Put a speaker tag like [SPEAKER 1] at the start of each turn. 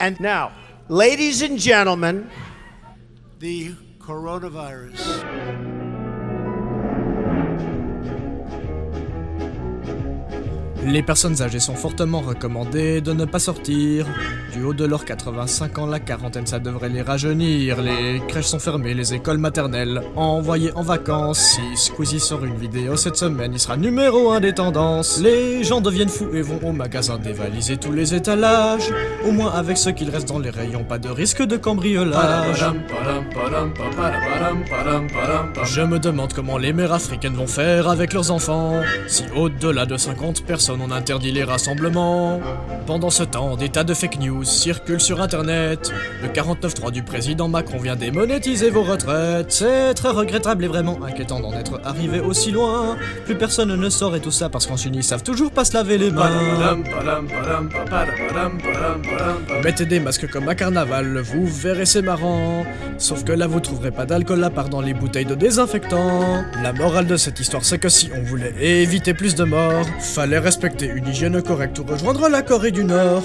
[SPEAKER 1] And now, ladies and gentlemen,
[SPEAKER 2] the coronavirus.
[SPEAKER 3] Les personnes âgées sont fortement recommandées de ne pas sortir. Du haut de leurs 85 ans, la quarantaine, ça devrait les rajeunir. Les crèches sont fermées, les écoles maternelles envoyées en vacances. Si Squeezie sort une vidéo cette semaine, il sera numéro 1 des tendances. Les gens deviennent fous et vont au magasin dévaliser tous les étalages. Au moins avec ce qu'il reste dans les rayons, pas de risque de cambriolage. Je me demande comment les mères africaines vont faire avec leurs enfants. Si au-delà de 50 personnes on interdit les rassemblements. Pendant ce temps, des tas de fake news circulent sur internet. Le 49.3 du président Macron vient démonétiser vos retraites. C'est très regrettable et vraiment inquiétant d'en être arrivé aussi loin. Plus personne ne sort et tout ça parce qu'en Chine ils savent toujours pas se laver les mains. Mettez des masques comme à carnaval, vous verrez c'est marrant. Sauf que là vous trouverez pas d'alcool à part dans les bouteilles de désinfectant. La morale de cette histoire c'est que si on voulait éviter plus de morts, fallait respecter une hygiène correcte ou rejoindre la Corée du Nord.